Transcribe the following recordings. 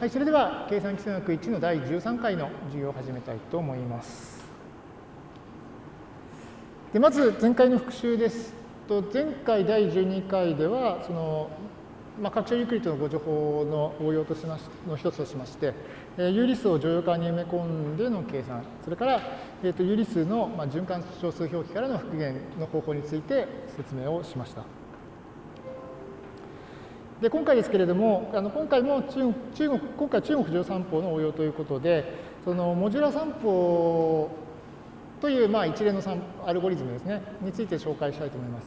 はい、それでは計算基数学1の第13回の授業を始めたいと思います。でまず前回の復習です。と前回第12回ではその、まあ、拡張ユークリッドのご情報の応用としましの一つとしまして、えー、有理数を乗用感に埋め込んでの計算それから、えーと、有理数の、まあ、循環小数表記からの復元の方法について説明をしました。で今回ですけれども、あの今回も中国中国今回中国剰余算法の応用ということで、そのモジュラ算法というまあ一連のアルゴリズムですね、について紹介したいと思います。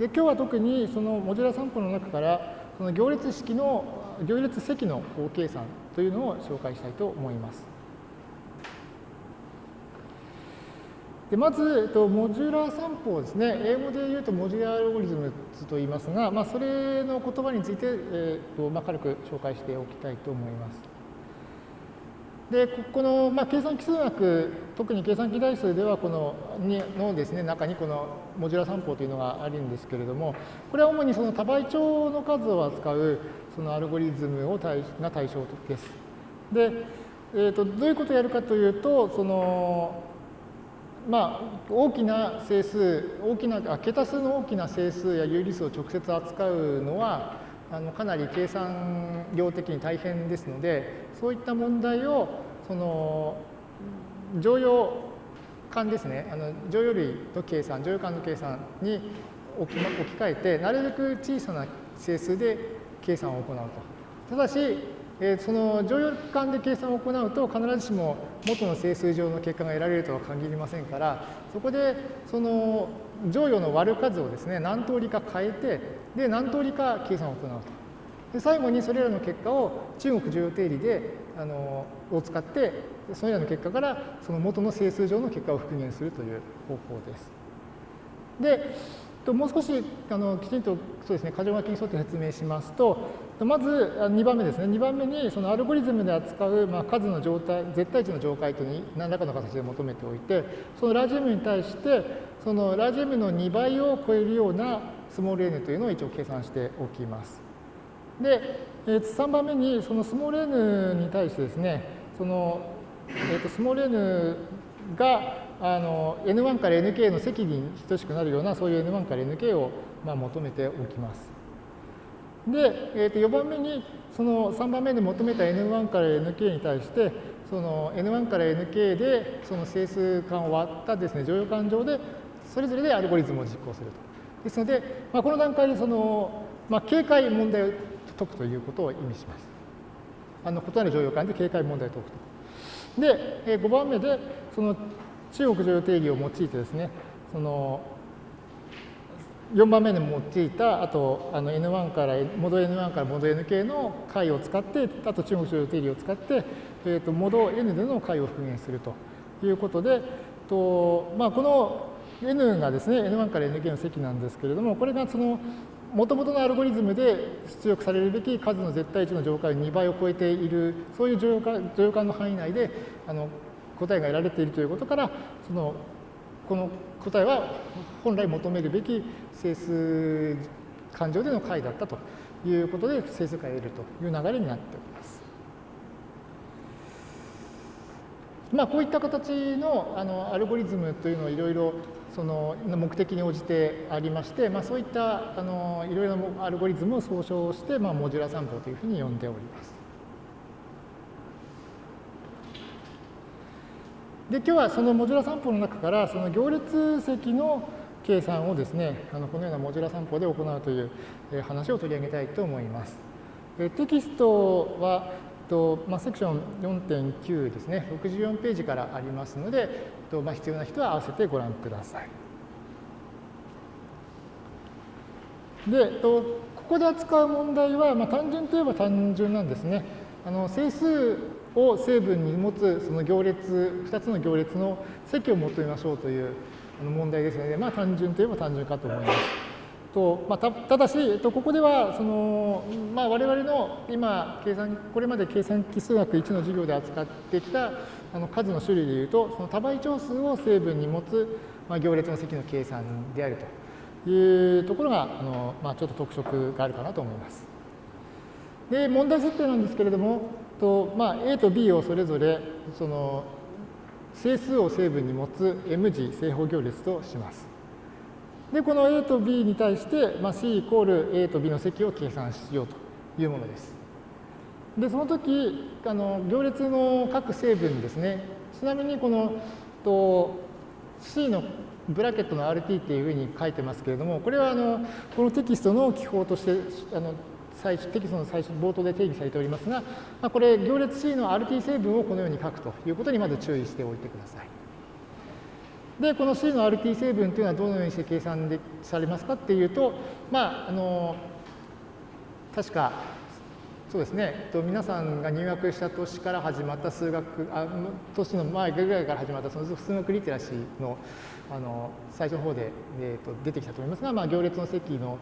で今日は特にそのモジュラ算法の中からその行列式の行列積の法計算というのを紹介したいと思います。でまず、えっと、モジュラー算法ですね、英語で言うと modular algorithmと言いますが、まあ、それの言葉について、えーとまあ、軽く紹介しておきたいと思います。で、この、まあ、計算基数学、特に計算機代数では、このにのですね、中にこのモジュラー散歩というのがあるんですけれども、これは主にその多倍長の数を扱うそのアルゴリズムを対が対象です。で、えーと、どういうことをやるかというと、そのまあ、大きな整数、大きな桁数の大きな整数や有理数を直接扱うのは、あのかなり計算量的に大変ですので、そういった問題を、その、常用間ですね、あの常用類の計算、常用間の計算に置き,、置き換えて、なるべく小さな整数で計算を行うと。ただし、えその乗用感で計算を行うと必ずしも元の整数上の結果が得られるとは限りませんからそこでその乗用の割る数をですね何通りか変えてで何通りか計算を行うとで最後にそれらの結果を中国重要定理であのを使ってそれらの結果からその元の整数上の結果を復元するという方法です。でともう少しあのきちんとそうですね箇条書きに沿って説明しますとまず2番目ですね2番目にそのアルゴリズムで扱う、まあ、数の状態絶対値の状態とに何らかの形で求めておいてそのラージ M に対してそのラージ M の2倍を超えるようなスモール n というのを一応計算しておきます。で3番目にそのスモール n に対してですねその、えー、とスモール n があの N1 から Nk の積に等しくなるようなそういう N1 から Nk をまあ求めておきます。で、えー、と4番目にその3番目で求めた N1 から Nk に対してその N1 から Nk でその整数間を割ったですね乗用感上でそれぞれでアルゴリズムを実行すると。ですので、まあ、この段階でその、まあ、警戒問題を解くということを意味します。あの異なる乗用感で警戒問題を解くと。で、5番目でその中国常用定理を用いてですね、その4番目に用いた、あとあの N1 から、モード N1 からモード Nk の解を使って、あと中国常用定理を使って、えーと、モード N での解を復元するということで、とまあ、この N がですね、N1 から Nk の積なんですけれども、これがそのもともとのアルゴリズムで出力されるべき数の絶対値の乗解を2倍を超えている、そういう乗用感の範囲内であの答えが得られているということから、そのこの答えは本来求めるべき整数感情での解だったということで整数解を得るという流れになっております。まあ、こういった形のあのアルゴリズムというのはいろいろその目的に応じてありまして、まあ、そういったあのいろいろなアルゴリズムを総称して、まあ、モジュラ散歩というふうに呼んでおります。で今日はそのモジュラ散歩の中からその行列積の計算をですねあのこのようなモジュラ散歩で行うという話を取り上げたいと思います。テキストはとまあ、セクション4.9ですね64ページからありますのでと、まあ、必要な人は合わせてご覧ください。でとここで扱う問題は、まあ、単純といえば単純なんですね。あの整数を成分に持つその行列、2つの行列の積を求めましょうという問題ですので、まあ単純といえば単純かと思います。とまあ、たただし、えっと、ここではその、まあ、我々の今計算、これまで計算基数学1の授業で扱ってきたあの数の種類でいうと、その多倍長数を成分に持つ、まあ、行列の積の計算であるというところが、あのまあ、ちょっと特色があるかなと思います。で、問題設定なんですけれども、とまあ、A と B をそれぞれその整数を成分に持つ M 次正方行列とします。で、この A と B に対して、まあ、C イコール A と B の積を計算しようというものです。で、その時、あの行列の各成分ですね、ちなみにこのと C のブラケットの RT っていうふうに書いてますけれども、これはあのこのテキストの記法としてあの最初テキストの最初冒頭で定義されておりますが、まあ、これ行列 C の RT 成分をこのように書くということにまず注意しておいてください。で、この C の RT 成分というのはどのようにして計算でされますかっていうと、まあ、あの、確か、そうですね、と皆さんが入学した年から始まった数学、あ年の前ぐらいから始まったその数学リテラシーのあの最初の方で、えー、と出てきたと思いますが、まあ、行列の積の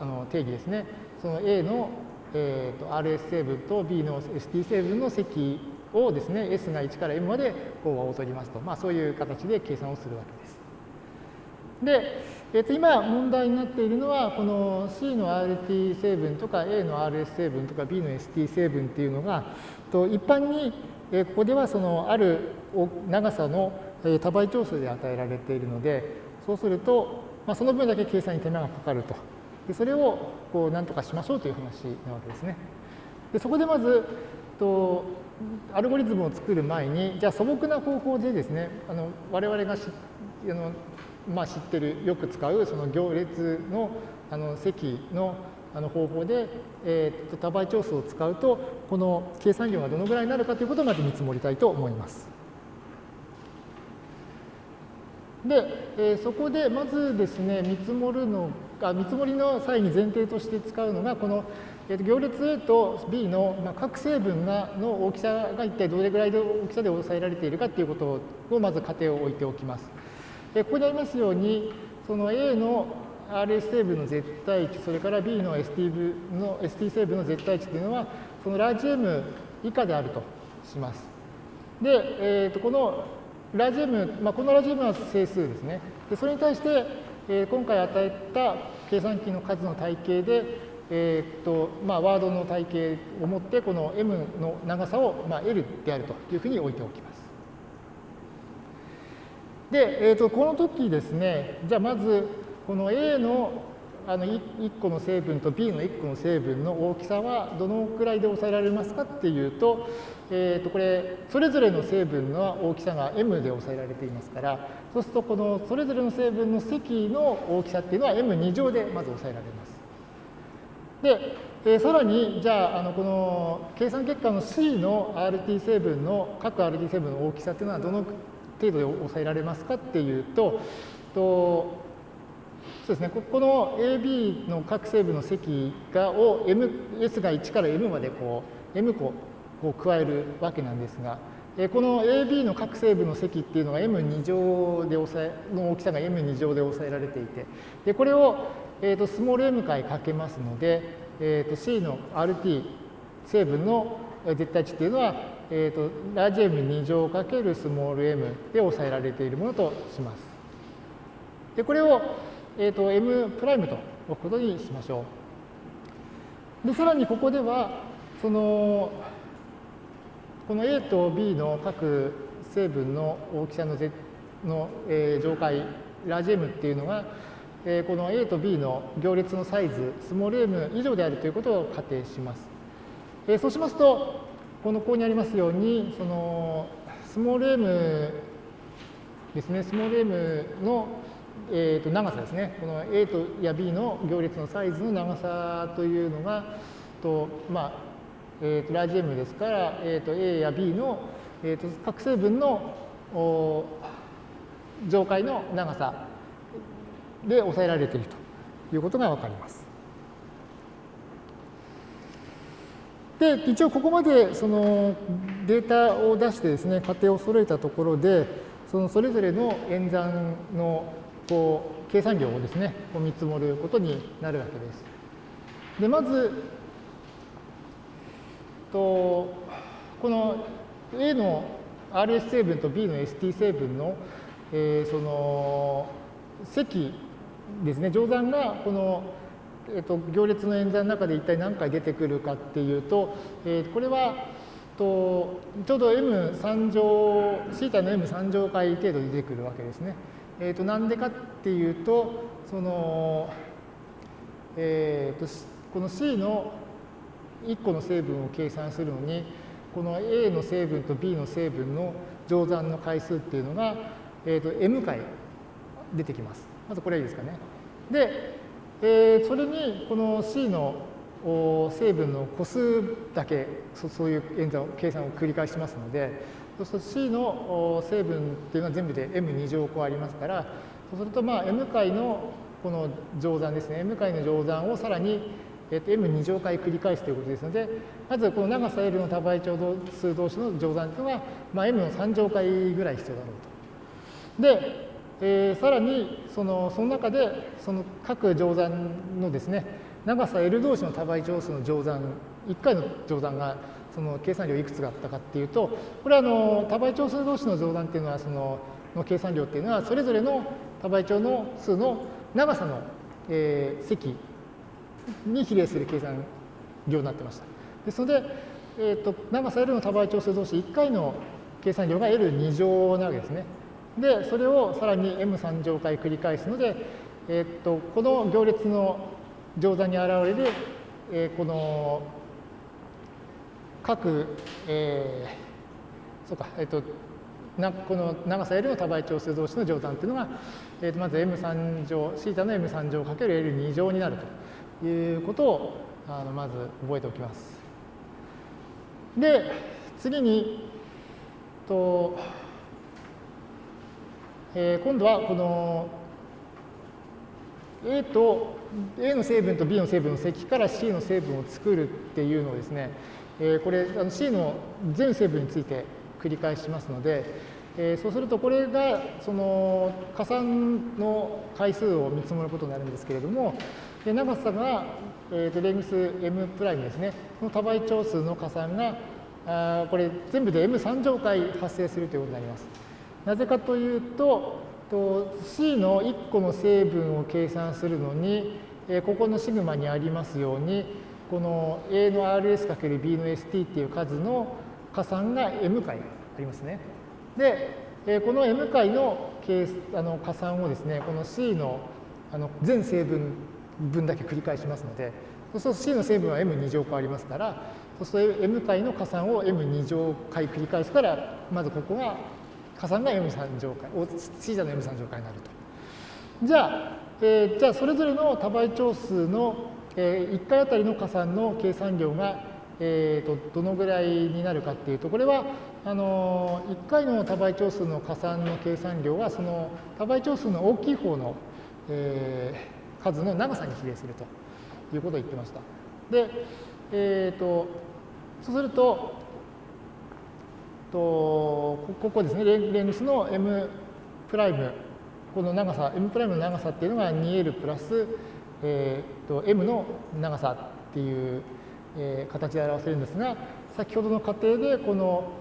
あの定義ですね、その A の、えー、と RS 成分と B の ST 成分の積をですね、S が1から M までこ和を取りますと、まあ、そういう形で計算をするわけです。で、えー、と今問題になっているのは、この C の RT 成分とか A の RS 成分とか B の ST 成分っていうのが、と一般に、え、ここではそのある長さの多倍長数で与えられているので、そうすると、まあ、その分だけ計算に手間がかかると。でそれをこう何とかしましょうという話なわけですね。でそこでまずとアルゴリズムを作る前にじゃあ素朴な方法でですねあの我々がしあの、まあ、知ってるよく使うその行列のあの積のあの方法で、えー、と多倍長数を使うとこの計算量がどのぐらいになるかということをまず見積もりたいと思います。で、えー、そこでまずですね見積もるのあ見積もりの際に前提として使うのがこのえー、と行列 A と B の、まあ、各成分がの大きさが一体どれぐらいの大きさで抑えられているかということをまず仮定を置いておきます。えー、ここにありますようにその A の RS 成分の絶対値それから B の ST, 部の ST 成分の絶対値というのはそのラージ M 以下であるとします。で、えー、とこのラージ M、まあ、このラージ M は整数ですね。でそれに対して、えー、今回与えた計算機の数の体系でえー、っとまあ、ワードの体系を持ってこの m の長さを、まあ、L であるというふうに置いておきます。で、えー、っとこの時ですねじゃあまずこの A のあの 1, 個の成分と B の1個の成分の大きさはどのくらいで抑えられますかっていうと,、えー、とこれそれぞれの成分の大きさが m で抑えられていますからそうするとこのそれぞれの成分の積の大きさっていうのは m2 乗でまず抑えられます。で、えー、さらに、じゃあ、あのこの計算結果の C の RT 成分の、各 RT 成分の大きさっていうのはどの程度で抑えられますかっていうと、とそうですね、ここの AB の各成分の積がを M、S が1から M までこう M 個こう加えるわけなんですが、この AB の各成分の積っていうのが M2 乗で抑えの大きさが M2 乗で抑えられていて、でこれをえーと、スモール m 回かけますので、えーと、C の RT 成分の絶対値っていうのは、えーと、ラージ M2 乗かけるスモール m で抑えられているものとします。でこれを、えー、と m プライムと置くことにしましょう。でさらにここではそのこの A と B の各成分の大きさのの、えー、上階ラージ M っていうのがえこの A と B の行列のサイズ、スモール m 以上であるということを仮定します。えそうしますと、このここにありますように、そのスモール m ですね、スモール m の、えー、と長さですね、この A とや B の行列のサイズの長さというのが、とまあえー、とラージ M ですから、えー、と A や B の、えー、と各成分の上階の長さで抑えられているということがわかります。で、一応ここまでそのデータを出してですね、仮定を揃えたところで、そのそれぞれの演算のこう計算量をですね、こう見積もることになるわけです。で、まず、とこの A の RS 成分と B の ST 成分の、えー、その積ですね乗算がこの、えーと、行列の演算の中で一体何回出てくるかっていうと、えー、これは、とちょうど m3 乗、θ の m3 乗回程度出てくるわけですね。えー、となんでかっていうと、その、えー、とこの C の1個の成分を計算するのに、この A の成分と B の成分の乗算の回数っていうのが、えー、と m 回出てきます。まずこれいいですかね。で、えー、それにこの C の成分の個数だけそういう演算を計算を繰り返しますのでそうすると C の成分っていうのは全部で m2 乗個ありますからそうするとまあ m 回のこの乗算ですね m 回の乗算をさらに、えっと m2 乗回繰り返すということですのでまずこの長さ L の多倍長数同士の乗算というのは、まあ、m の3乗回ぐらい必要だろうと。で、えー、さらにそのその中でその各乗算のですね長さ L 同士の多倍長数の乗算、1回の乗算がその計算量いくつがあったかっていうと、これはあの多倍長数同士の乗算っていうのは、そのの計算量っていうのは、それぞれの多倍長の数の長さの、えー、積に比例する計算量になってました。ですので、えーと、長さ L の多倍長数同士1回の計算量が L2 乗なわけですね。で、それをさらに M3 乗回繰り返すので、えーとこの行列の乗座に現れる、えー、この各、えー、そうか、えっ、ー、と、なこの長さ L の多倍長数同士の乗算っていうのが、えー、とまず m3 乗、θ の m3 乗かける L2 乗になるということをあのまず覚えておきます。で、次に、とえー、今度はこの A と A の成分と B の成分の積から C の成分を作るっていうのをですね、えー、これあの C の全成分について繰り返しますので、えー、そうするとこれがその加算の回数を見積もることになるんですけれども、で長さが、えー、とレングス m' プライムですね、この多倍長数の加算があこれ全部で m3 乗回発生するということになります。なぜかというと、と C の1個の成分を計算するのに、えここのシグマにありますようにこの A の RS×B の ST っていう数の加算が M 回ありますね。で、えこの M 回のあの加算をですねこの C のあの全成分分だけ繰り返しますのでそうすると C の成分は M2 乗回ありますからそうすると M 回の加算を M2 乗回繰り返すからまずここが加算が M3 乗回、C 座の M3 乗回になると。じゃあ、えー、じゃあそれぞれの多倍長数の、えー、1回あたりの加算の計算量が、えーと、どのぐらいになるかっていうとこれはあの1回の多倍長数の加算の計算量はその多倍長数の大きい方の、えー、数の長さに比例するということを言ってました。で、えーとそうするととここですねレングスの m プライムこの長さ m プライムの長さっていうのが 2l プラス、えー、と m の長さっていう、えー、形で表せるんですが先ほどの過程でこの、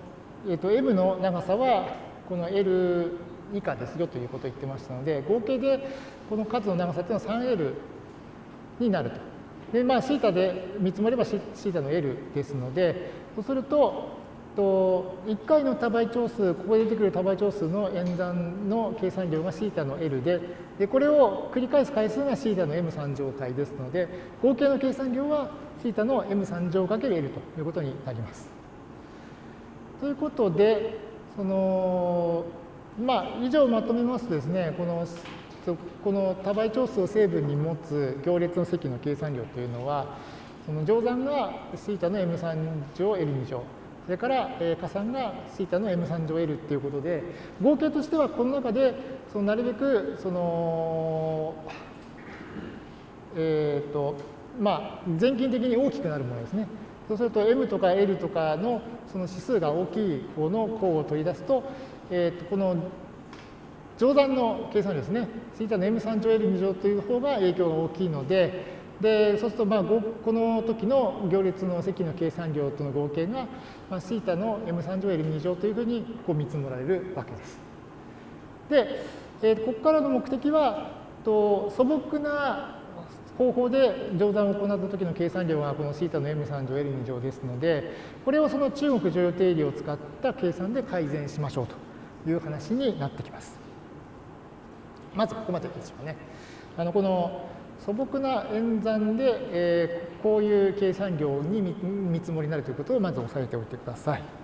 えー、と m の長さはこの l 以下ですよということを言ってましたので合計でこの数の長さっていうのは 3l になると。でまあ、θ で見積もれば θ の l ですのでそうするとと1回の多倍長数、ここで出てくる多倍長数の演算の計算量が θ の L で、でこれを繰り返す回数が θ の m3 乗回ですので、合計の計算量は θ の m3 乗かける L ということになります。ということで、その、 まあ、以上まとめますとですね、このこの多倍長数を成分に持つ行列の積の計算量というのは、その乗算が θ の m3 乗 L2 乗。それから、えー、加算が θ の m3 乗 L っていうことで、合計としてはこの中で、そのなるべく、その、えっ、ー、と、まあ、全近的に大きくなるものですね。そうすると m とか l とかのその指数が大きい方の項を取り出すと、えー、とこの乗算の計算ですね、θ の m3 乗 L2 乗という方が影響が大きいので、でそうするとまあこの時の行列の積の計算量との合計が、まあ、θ の m3 乗 L2 乗というふうにこう見積もられるわけです。で、えー、ここからの目的はと素朴な 方法で乗算を行った時の計算量がこの θ の m3 乗 L2 乗ですので、これをその中国乗用定理を使った計算で改善しましょうと いう話になってきます。まずここまででしょうかね。あのこの素朴な演算で、えー、こういう計算量に見積もりになるということをまず押さえておいてください。